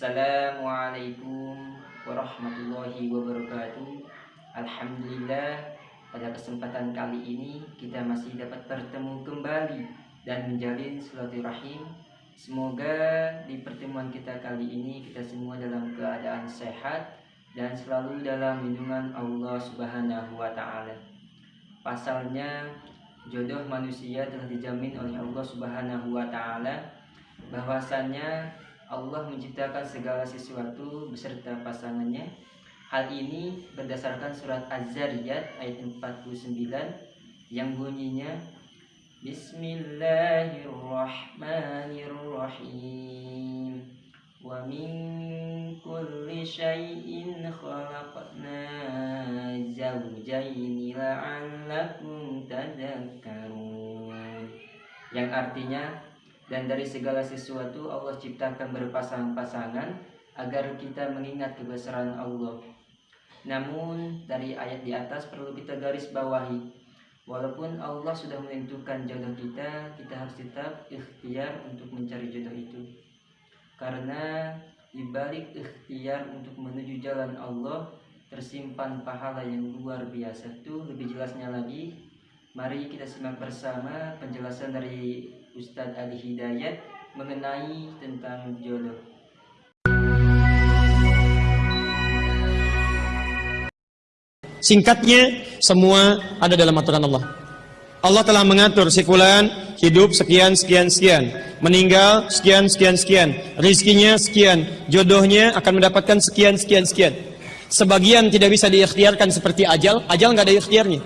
Assalamualaikum warahmatullahi wabarakatuh. Alhamdulillah pada kesempatan kali ini kita masih dapat bertemu kembali dan menjalin silaturahim. Semoga di pertemuan kita kali ini kita semua dalam keadaan sehat dan selalu dalam lindungan Allah Subhanahu wa taala. Pasalnya jodoh manusia telah dijamin oleh Allah Subhanahu wa taala. Bahwasannya Allah menciptakan segala sesuatu beserta pasangannya. Hal ini berdasarkan surat Az-Zariyat ayat 49 yang bunyinya Bismillahirrahmanirrahim Wa min kulli syai'in khalaqna zawjaini la'allakum tadakkarun Yang artinya dan dari segala sesuatu Allah ciptakan berpasang-pasangan agar kita mengingat kebesaran Allah. Namun dari ayat di atas perlu kita garis bawahi Walaupun Allah sudah menentukan jodoh kita, kita harus tetap ikhtiar untuk mencari jodoh itu. Karena di balik ikhtiar untuk menuju jalan Allah tersimpan pahala yang luar biasa. Tuh lebih jelasnya lagi, mari kita simak bersama penjelasan dari Ustadz Ali Hidayat mengenai tentang jodoh. Singkatnya, semua ada dalam aturan Allah. Allah telah mengatur si fulan hidup sekian sekian sekian, meninggal sekian sekian sekian, rizkinya sekian, jodohnya akan mendapatkan sekian sekian sekian. Sebagian tidak bisa diikhtiarkan seperti ajal, ajal nggak ada ikhtiarnya.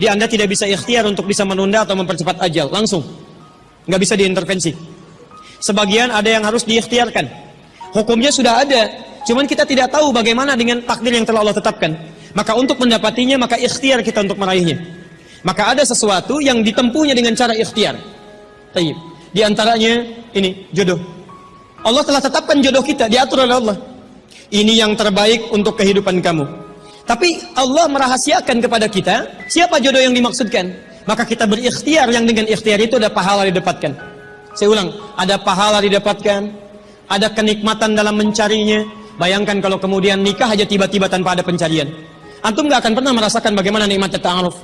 Di Anda tidak bisa ikhtiar untuk bisa menunda atau mempercepat ajal, langsung nggak bisa diintervensi. Sebagian ada yang harus diikhtiarkan. Hukumnya sudah ada, cuman kita tidak tahu bagaimana dengan takdir yang telah Allah tetapkan. Maka untuk mendapatinya, maka ikhtiar kita untuk meraihnya. Maka ada sesuatu yang ditempuhnya dengan cara ikhtiar. Taib. Di antaranya ini jodoh. Allah telah tetapkan jodoh kita diatur oleh Allah. Ini yang terbaik untuk kehidupan kamu. Tapi Allah merahasiakan kepada kita siapa jodoh yang dimaksudkan maka kita berikhtiar yang dengan ikhtiar itu ada pahala didapatkan. Saya ulang, ada pahala didapatkan, ada kenikmatan dalam mencarinya. Bayangkan kalau kemudian nikah aja tiba-tiba tanpa ada pencarian. Antum gak akan pernah merasakan bagaimana nikmatnya ta'aruf.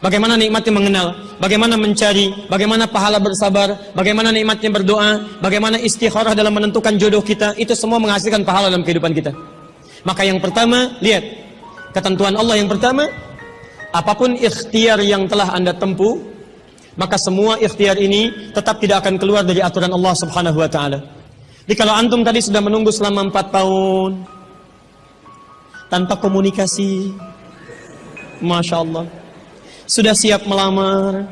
Bagaimana nikmatnya mengenal, bagaimana mencari, bagaimana pahala bersabar, bagaimana nikmatnya berdoa, bagaimana istikharah dalam menentukan jodoh kita, itu semua menghasilkan pahala dalam kehidupan kita. Maka yang pertama, lihat, ketentuan Allah yang pertama, apa pun ikhtiar yang telah anda tempuh maka semua ikhtiar ini tetap tidak akan keluar dari aturan Allah subhanahu wa ta'ala. Jadi kalau antum tadi sudah menunggu selama empat tahun tanpa komunikasi Masya Allah. Sudah siap melamar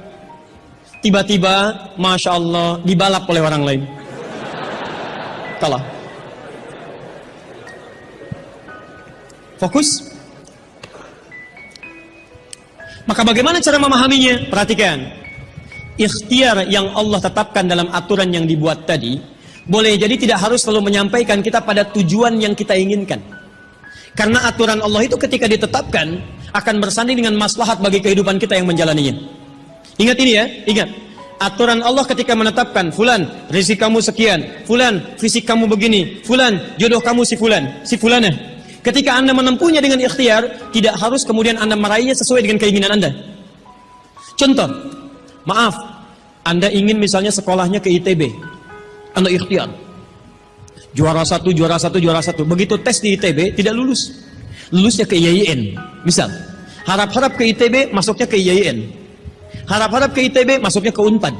tiba-tiba Masya Allah dibalap oleh orang lain. Kalah. Fokus maka bagaimana cara memahaminya? Perhatikan. Ikhtiar yang Allah tetapkan dalam aturan yang dibuat tadi, boleh jadi tidak harus selalu menyampaikan kita pada tujuan yang kita inginkan. Karena aturan Allah itu ketika ditetapkan, akan bersanding dengan maslahat bagi kehidupan kita yang menjalaninya. Ingat ini ya, ingat. Aturan Allah ketika menetapkan, Fulan, rezeki kamu sekian, Fulan, fisik kamu begini, Fulan, jodoh kamu si Fulan, si Fulanah. Ketika Anda menempuhnya dengan ikhtiar, tidak harus kemudian Anda meraihnya sesuai dengan keinginan Anda. Contoh, maaf, Anda ingin misalnya sekolahnya ke ITB. Anda ikhtiar. Juara satu, juara satu, juara satu. Begitu tes di ITB, tidak lulus. Lulusnya ke IAIN. Misal, harap-harap ke ITB, masuknya ke IAIN. Harap-harap ke ITB, masuknya ke UNPAD.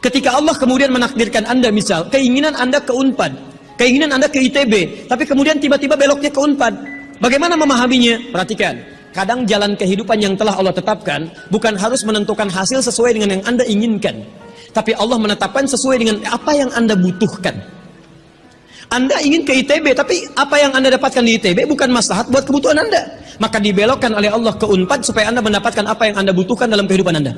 Ketika Allah kemudian menakdirkan Anda misal, keinginan Anda ke UNPAD, Keinginan Anda ke ITB, tapi kemudian tiba-tiba beloknya ke UNPAD. Bagaimana memahaminya? Perhatikan. Kadang jalan kehidupan yang telah Allah tetapkan bukan harus menentukan hasil sesuai dengan yang Anda inginkan. Tapi Allah menetapkan sesuai dengan apa yang Anda butuhkan. Anda ingin ke ITB, tapi apa yang Anda dapatkan di ITB bukan maslahat buat kebutuhan Anda. Maka dibelokkan oleh Allah ke UNPAD supaya Anda mendapatkan apa yang Anda butuhkan dalam kehidupan Anda.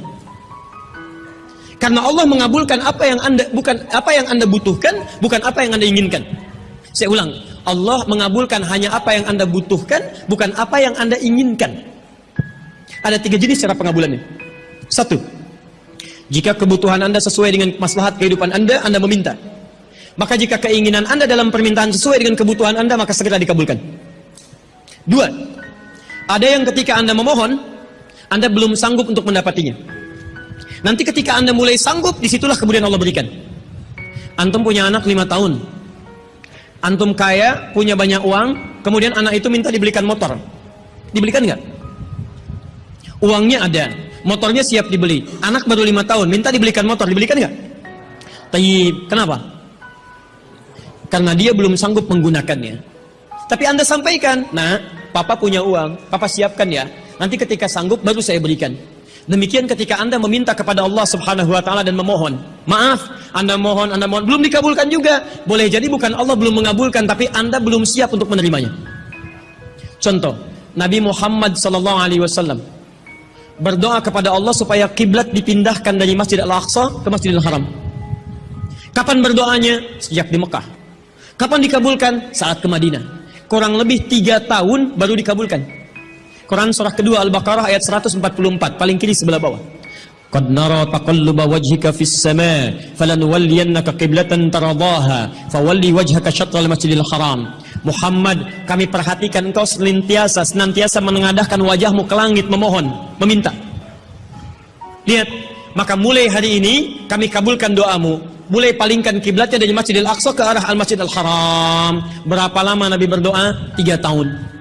Karena Allah mengabulkan apa yang Anda bukan apa yang Anda butuhkan, bukan apa yang Anda inginkan. Saya ulang, Allah mengabulkan hanya apa yang Anda butuhkan, bukan apa yang Anda inginkan. Ada tiga jenis cara pengabulannya. Satu, jika kebutuhan Anda sesuai dengan maslahat kehidupan Anda, Anda meminta. Maka jika keinginan Anda dalam permintaan sesuai dengan kebutuhan Anda, maka segera dikabulkan. Dua, ada yang ketika Anda memohon, Anda belum sanggup untuk mendapatinya. Nanti ketika Anda mulai sanggup, di situlah kemudian Allah berikan. Antum punya anak lima tahun. Antum kaya, punya banyak uang, kemudian anak itu minta dibelikan motor. Dibelikan nggak? Uangnya ada, motornya siap dibeli. Anak baru lima tahun, minta dibelikan motor, dibelikan nggak? Tayyib, kenapa? Karena dia belum sanggup menggunakannya. Tapi anda sampaikan, nah, papa punya uang, papa siapkan ya. Nanti ketika sanggup baru saya berikan. Demikian ketika anda meminta kepada Allah subhanahu wa ta'ala dan memohon. Maaf, anda mohon, anda mohon, belum dikabulkan juga. Boleh jadi bukan Allah belum mengabulkan, tapi anda belum siap untuk menerimanya. Contoh, Nabi Muhammad sallallahu alaihi wasallam berdoa kepada Allah supaya kiblat dipindahkan dari Masjid Al-Aqsa ke Masjidil Haram. Kapan berdoanya? Sejak di Mekah. Kapan dikabulkan? Saat ke Madinah. Kurang lebih tiga tahun baru dikabulkan. Quran surah kedua Al-Baqarah ayat 144 paling kiri sebelah bawah. Qad nara taqalluba wajhika fis sama falanuwalliyannaka qiblatan taradaha fawalli wajhaka syatral masjidil haram. Muhammad, kami perhatikan engkau senantiasa senantiasa menengadahkan wajahmu ke langit memohon, meminta. Lihat, maka mulai hari ini kami kabulkan doamu. Mulai palingkan kiblatnya dari Masjidil Aqsa ke arah Al-Masjidil Haram. Berapa lama Nabi berdoa? Tiga tahun.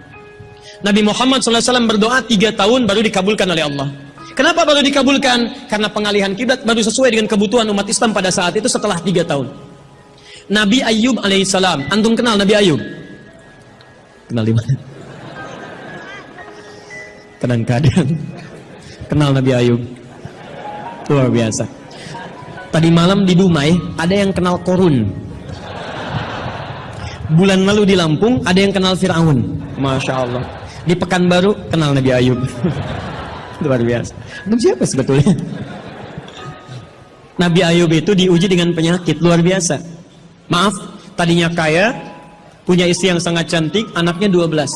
Nabi Muhammad SAW berdoa tiga tahun baru dikabulkan oleh Allah. Kenapa baru dikabulkan? Karena pengalihan kiblat baru sesuai dengan kebutuhan umat Islam pada saat itu setelah tiga tahun. Nabi Ayub alaihissalam. Antum kenal Nabi Ayub? Kenal di mana? Kadang-kadang kenal Nabi Ayub. Luar biasa. Tadi malam di Dumai ada yang kenal Korun. Bulan lalu di Lampung ada yang kenal Fir'aun. Masya Allah. Di Pekanbaru kenal Nabi Ayub. Luar biasa. Itu siapa sebetulnya? Nabi Ayub itu diuji dengan penyakit luar biasa. Maaf, tadinya kaya, punya istri yang sangat cantik, anaknya 12.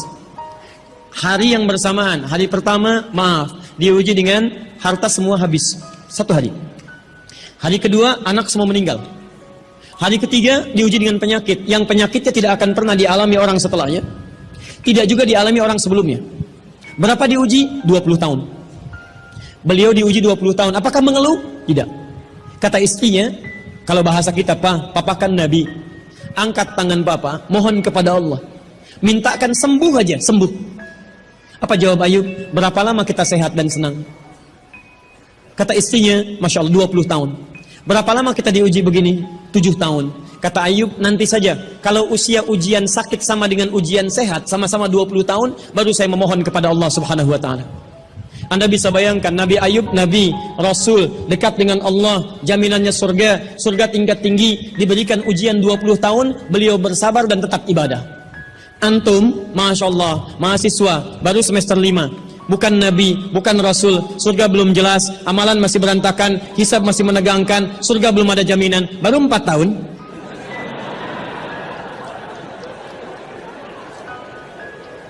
Hari yang bersamaan, hari pertama, maaf, diuji dengan harta semua habis. Satu hari. Hari kedua, anak semua meninggal. Hari ketiga, diuji dengan penyakit. Yang penyakitnya tidak akan pernah dialami orang setelahnya. Tidak juga dialami orang sebelumnya. Berapa diuji? 20 tahun. Beliau diuji 20 tahun. Apakah mengeluh? Tidak. Kata istrinya, kalau bahasa kita, Pak, Papa kan Nabi. Angkat tangan Papa, mohon kepada Allah. Mintakan sembuh aja, sembuh. Apa jawab Ayub? Berapa lama kita sehat dan senang? Kata istrinya, Masya Allah 20 tahun. Berapa lama kita diuji begini? 7 tahun. Kata Ayub, nanti saja. Kalau usia ujian sakit sama dengan ujian sehat, sama-sama 20 tahun, baru saya memohon kepada Allah subhanahu wa ta'ala. Anda bisa bayangkan Nabi Ayub, Nabi, Rasul, dekat dengan Allah, jaminannya surga, surga tingkat tinggi, diberikan ujian 20 tahun, beliau bersabar dan tetap ibadah. Antum, Masya Allah, mahasiswa, baru semester 5, bukan nabi, bukan rasul, surga belum jelas, amalan masih berantakan, hisab masih menegangkan, surga belum ada jaminan, baru empat tahun.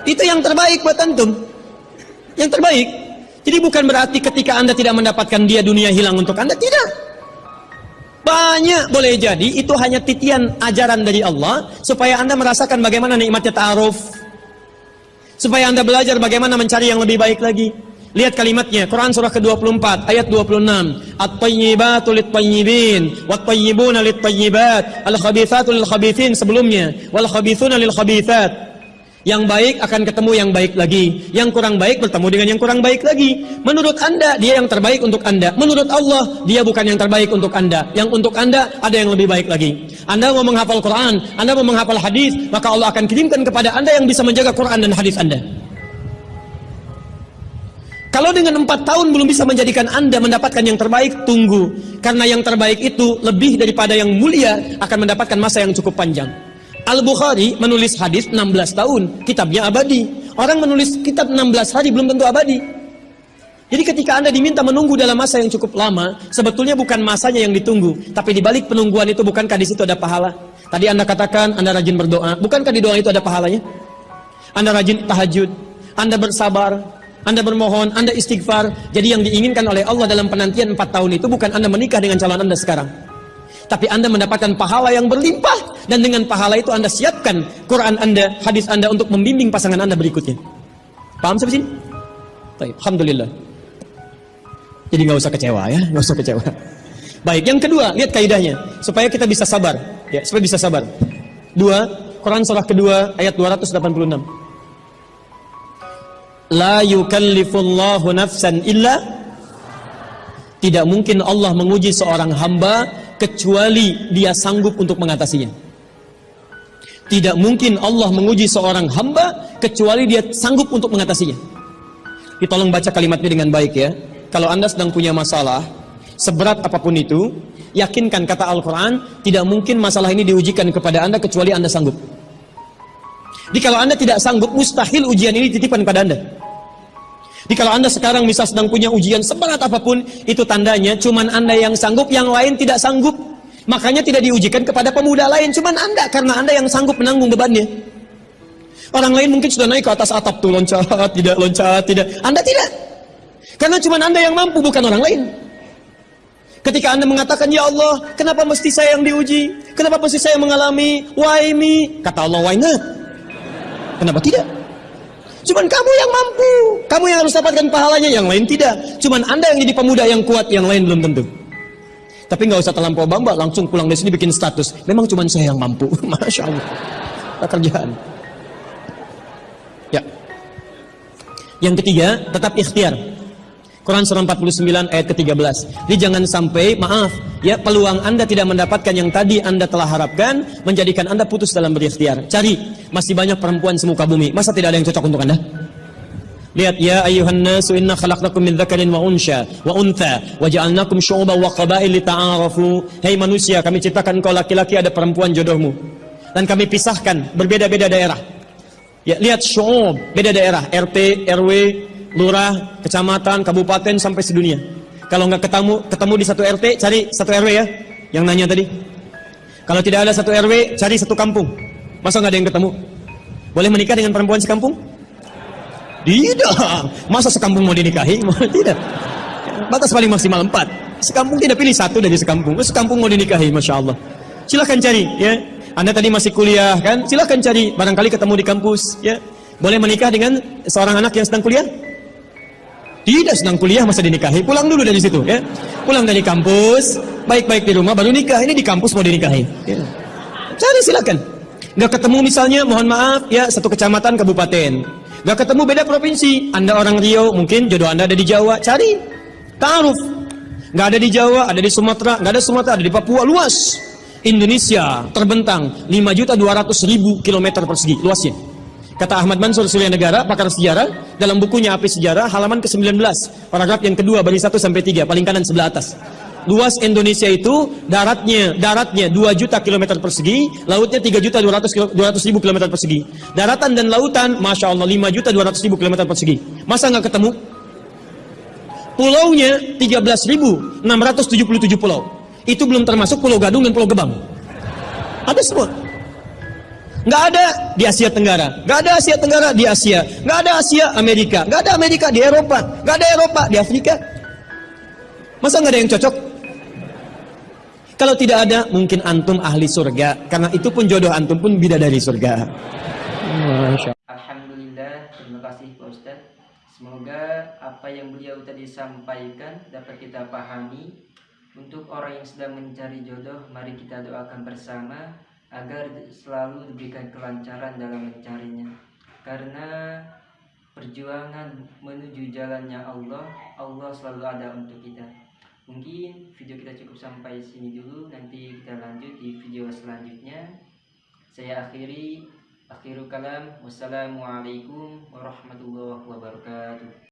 Itu yang terbaik buat antum. Yang terbaik. Jadi bukan berarti ketika anda tidak mendapatkan dia dunia hilang untuk anda, tidak. Banyak boleh jadi itu hanya titian ajaran dari Allah supaya anda merasakan bagaimana nikmatnya ta'aruf, Supaya anda belajar bagaimana mencari yang lebih baik lagi. Lihat kalimatnya, Quran surah ke-24 ayat 26. At-tayyibatu lit-tayyibin, wat-tayyibuna lit-tayyibat, al-khabithatu lil-khabithin sebelumnya, wal-khabithuna lil-khabithat. Yang baik akan ketemu yang baik lagi. Yang kurang baik bertemu dengan yang kurang baik lagi. Menurut anda, dia yang terbaik untuk anda. Menurut Allah, dia bukan yang terbaik untuk anda. Yang untuk anda, ada yang lebih baik lagi. Anda mau menghafal Quran, anda mau menghafal hadis, maka Allah akan kirimkan kepada anda yang bisa menjaga Quran dan hadis anda. Kalau dengan empat tahun belum bisa menjadikan anda mendapatkan yang terbaik, tunggu. Karena yang terbaik itu lebih daripada yang mulia akan mendapatkan masa yang cukup panjang. Al-Bukhari menulis hadis 16 tahun, kitabnya abadi. Orang menulis kitab 16 hari belum tentu abadi. Jadi ketika Anda diminta menunggu dalam masa yang cukup lama, sebetulnya bukan masanya yang ditunggu, tapi di balik penungguan itu bukankah di situ ada pahala? Tadi Anda katakan Anda rajin berdoa, bukankah di doa itu ada pahalanya? Anda rajin tahajud, Anda bersabar, Anda bermohon, Anda istighfar. Jadi yang diinginkan oleh Allah dalam penantian 4 tahun itu bukan Anda menikah dengan calon Anda sekarang. Tapi Anda mendapatkan pahala yang berlimpah dan dengan pahala itu Anda siapkan Quran Anda, hadis Anda untuk membimbing pasangan Anda berikutnya. Paham sampai sini? Baik, alhamdulillah. Jadi nggak usah kecewa ya, nggak usah kecewa. Baik, yang kedua, lihat kaidahnya supaya kita bisa sabar, ya, supaya bisa sabar. Dua, Quran surah kedua ayat 286. La yukallifullahu nafsan illa tidak mungkin Allah menguji seorang hamba kecuali dia sanggup untuk mengatasinya. Tidak mungkin Allah menguji seorang hamba kecuali dia sanggup untuk mengatasinya. Ditolong baca kalimatnya dengan baik ya. Kalau Anda sedang punya masalah, seberat apa pun itu, yakinkan kata Al-Quran, tidak mungkin masalah ini diujikan kepada Anda kecuali Anda sanggup. Jadi kalau Anda tidak sanggup, mustahil ujian ini titipan pada Anda. Jadi kalau Anda sekarang misal sedang punya ujian seberat apa pun, itu tandanya cuman Anda yang sanggup, yang lain tidak sanggup. Makanya tidak diujikan kepada pemuda lain, cuman Anda karena Anda yang sanggup menanggung bebannya. Orang lain mungkin sudah naik ke atas atap tuh loncat, tidak loncat, tidak. Anda tidak. Karena cuman Anda yang mampu bukan orang lain. Ketika Anda mengatakan, Ya Allah, kenapa mesti saya yang diuji? Kenapa mesti saya mengalami? Why me? Kata Allah, why not? Kenapa tidak? Cuman kamu yang mampu. Kamu yang harus dapatkan pahalanya, yang lain tidak. Cuman Anda yang jadi pemuda yang kuat, yang lain belum tentu. Tapi nggak usah terlampau bamba, langsung pulang dari sini bikin status. Memang cuman saya yang mampu. Masya Allah. Pekerjaan. Ya. Yang ketiga, tetap ikhtiar. Quran surah 49 ayat ke-13. Jadi jangan sampai, maaf, ya peluang Anda tidak mendapatkan yang tadi Anda telah harapkan, menjadikan Anda putus dalam berikhtiar. Cari, masih banyak perempuan semuka bumi. Masa tidak ada yang cocok untuk Anda? Lihat ya ayuhan nasu inna khalaqnakum min dzakarin wa unsya wa untha wa ja'alnakum syu'uban wa qabail lita'arafu. Hei manusia, kami ciptakan kau laki-laki ada perempuan jodohmu. Dan kami pisahkan berbeda-beda daerah. Ya, lihat syu'ub, beda daerah, RT, RW, lurah, kecamatan, kabupaten sampai sedunia. Kalau nggak ketemu ketemu di satu RT, cari satu RW ya. Yang nanya tadi. Kalau tidak ada satu RW, cari satu kampung. Masa nggak ada yang ketemu? Boleh menikah dengan perempuan sekampung? Tidak. Masa sekampung mau dinikahi? tidak. Batas paling maksimal empat. Sekampung tidak pilih satu dari sekampung. Sekampung mau dinikahi, masya Allah. Silahkan cari, ya. Anda tadi masih kuliah, kan? Silahkan cari. Barangkali ketemu di kampus, ya. Boleh menikah dengan seorang anak yang sedang kuliah? Tidak sedang kuliah masa dinikahi, pulang dulu dari situ ya. Pulang dari kampus, baik-baik di rumah baru nikah. Ini di kampus mau dinikahi. Ya. Cari silakan. Gak ketemu misalnya, mohon maaf ya satu kecamatan kabupaten. Gak ketemu beda provinsi. Anda orang Riau, mungkin jodoh Anda ada di Jawa. Cari. Ta'aruf. Gak ada di Jawa, ada di Sumatera, gak ada Sumatera, ada di Papua, luas. Indonesia terbentang 5 juta 200 ribu kilometer persegi luasnya. Kata Ahmad Mansur Surya Negara, pakar sejarah, dalam bukunya Api Sejarah, halaman ke-19, paragraf yang kedua, baris 1 sampai 3, paling kanan sebelah atas. Luas Indonesia itu daratnya daratnya 2 juta kilometer persegi, lautnya 3 juta 200, 200 ribu kilometer persegi. Daratan dan lautan, masya Allah 5 juta 200 ribu kilometer persegi. Masa nggak ketemu? Pulaunya 13 ribu 677 pulau. Itu belum termasuk Pulau Gadung dan Pulau Gebang. Ada semua. Nggak ada di Asia Tenggara, nggak ada Asia Tenggara di Asia, nggak ada Asia Amerika, nggak ada Amerika di Eropa, nggak ada Eropa di Afrika. Masa nggak ada yang cocok? Kalau tidak ada, mungkin antum ahli surga, karena itu pun jodoh antum pun bidadari surga. Alhamdulillah, terima kasih Pak Ustadz. Semoga apa yang beliau tadi sampaikan dapat kita pahami. Untuk orang yang sedang mencari jodoh, mari kita doakan bersama agar selalu diberikan kelancaran dalam mencarinya. Karena perjuangan menuju jalannya Allah, Allah selalu ada untuk kita. Mungkin video kita cukup sampai sini dulu, nanti kita lanjut di video selanjutnya. Saya akhiri. Akhirul kalam. Wassalamualaikum warahmatullahi wabarakatuh